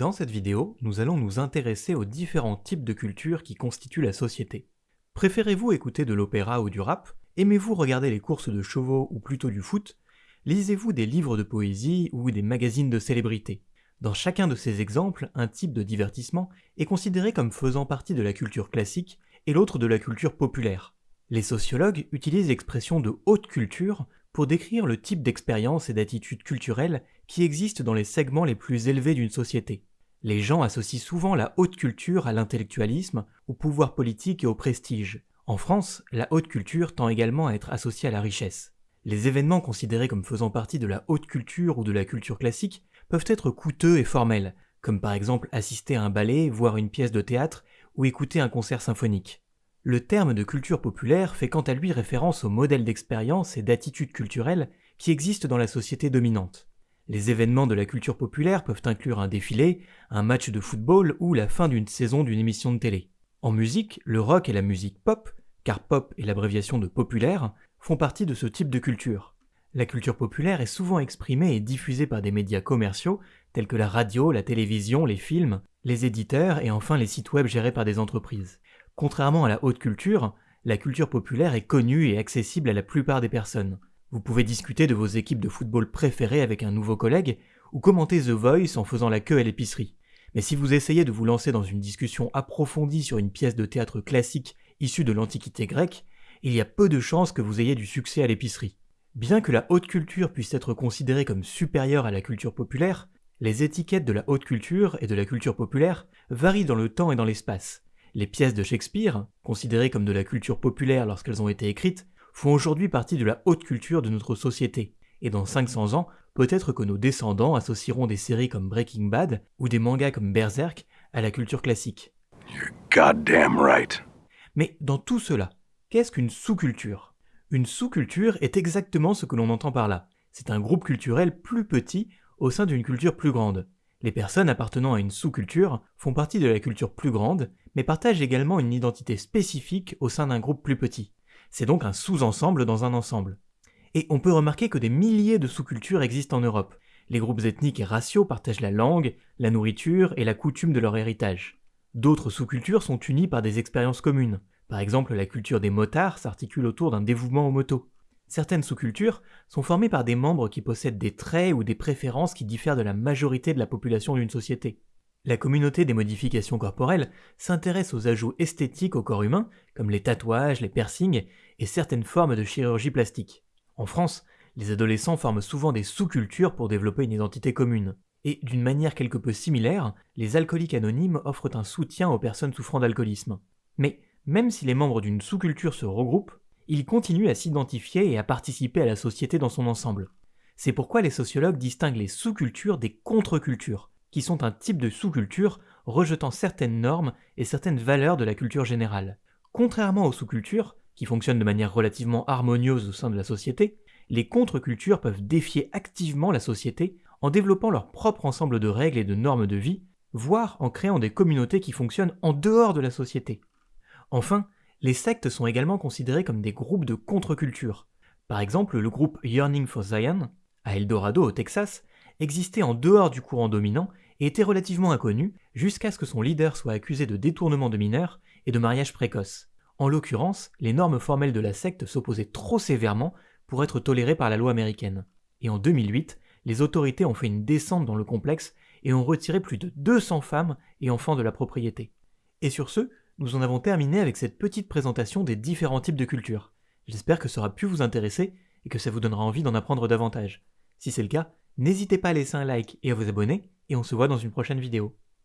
Dans cette vidéo, nous allons nous intéresser aux différents types de cultures qui constituent la société. Préférez-vous écouter de l'opéra ou du rap? Aimez-vous regarder les courses de chevaux ou plutôt du foot? Lisez-vous des livres de poésie ou des magazines de célébrités? Dans chacun de ces exemples, un type de divertissement est considéré comme faisant partie de la culture classique et l'autre de la culture populaire. Les sociologues utilisent l'expression de haute culture pour décrire le type d'expérience et d'attitude culturelle qui existent dans les segments les plus élevés d'une société. Les gens associent souvent la haute culture à l'intellectualisme, au pouvoir politique et au prestige. En France, la haute culture tend également à être associée à la richesse. Les événements considérés comme faisant partie de la haute culture ou de la culture classique peuvent être coûteux et formels, comme par exemple assister à un ballet, voir une pièce de théâtre ou écouter un concert symphonique. Le terme de culture populaire fait quant à lui référence aux modèles d'expérience et d'attitude culturelle qui existent dans la société dominante. Les événements de la culture populaire peuvent inclure un défilé, un match de football ou la fin d'une saison d'une émission de télé. En musique, le rock et la musique pop, car pop est l'abréviation de populaire, font partie de ce type de culture. La culture populaire est souvent exprimée et diffusée par des médias commerciaux tels que la radio, la télévision, les films, les éditeurs et enfin les sites web gérés par des entreprises. Contrairement à la haute culture, la culture populaire est connue et accessible à la plupart des personnes. Vous pouvez discuter de vos équipes de football préférées avec un nouveau collègue, ou commenter The Voice en faisant la queue à l'épicerie. Mais si vous essayez de vous lancer dans une discussion approfondie sur une pièce de théâtre classique issue de l'Antiquité grecque, il y a peu de chances que vous ayez du succès à l'épicerie. Bien que la haute culture puisse être considérée comme supérieure à la culture populaire, les étiquettes de la haute culture et de la culture populaire varient dans le temps et dans l'espace. Les pièces de Shakespeare, considérées comme de la culture populaire lorsqu'elles ont été écrites, font aujourd'hui partie de la haute culture de notre société, et dans 500 ans, peut-être que nos descendants associeront des séries comme Breaking Bad ou des mangas comme Berserk à la culture classique. right. Mais dans tout cela, qu'est-ce qu'une sous-culture? Une sous-culture est exactement ce que l'on entend par là. C'est un groupe culturel plus petit au sein d'une culture plus grande. Les personnes appartenant à une sous-culture font partie de la culture plus grande, mais partagent également une identité spécifique au sein d'un groupe plus petit. C'est donc un sous-ensemble dans un ensemble. Et on peut remarquer que des milliers de sous-cultures existent en Europe. Les groupes ethniques et raciaux partagent la langue, la nourriture et la coutume de leur héritage. D'autres sous-cultures sont unies par des expériences communes. Par exemple, la culture des motards s'articule autour d'un dévouement aux motos. Certaines sous-cultures sont formées par des membres qui possèdent des traits ou des préférences qui diffèrent de la majorité de la population d'une société. La communauté des modifications corporelles s'intéresse aux ajouts esthétiques au corps humain, comme les tatouages, les piercings et certaines formes de chirurgie plastique. En France, les adolescents forment souvent des sous-cultures pour développer une identité commune. Et d'une manière quelque peu similaire, les alcooliques anonymes offrent un soutien aux personnes souffrant d'alcoolisme. Mais même si les membres d'une sous-culture se regroupent, ils continuent à s'identifier et à participer à la société dans son ensemble. C'est pourquoi les sociologues distinguent les sous-cultures des contre-cultures, qui sont un type de sous-culture rejetant certaines normes et certaines valeurs de la culture générale. Contrairement aux sous-cultures, qui fonctionnent de manière relativement harmonieuse au sein de la société, les contre-cultures peuvent défier activement la société en développant leur propre ensemble de règles et de normes de vie, voire en créant des communautés qui fonctionnent en dehors de la société. Enfin, les sectes sont également considérées comme des groupes de contre-culture. Par exemple, le groupe Yearning for Zion, à Eldorado au Texas, existait en dehors du courant dominant et était relativement inconnu jusqu'à ce que son leader soit accusé de détournement de mineurs et de mariage précoce. En l'occurrence, les normes formelles de la secte s'opposaient trop sévèrement pour être tolérées par la loi américaine. Et en 2008, les autorités ont fait une descente dans le complexe et ont retiré plus de 200 femmes et enfants de la propriété. Et sur ce, nous en avons terminé avec cette petite présentation des différents types de cultures. J'espère que ça aura pu vous intéresser et que ça vous donnera envie d'en apprendre davantage. Si c'est le cas, n'hésitez pas à laisser un like et à vous abonner, et on se voit dans une prochaine vidéo.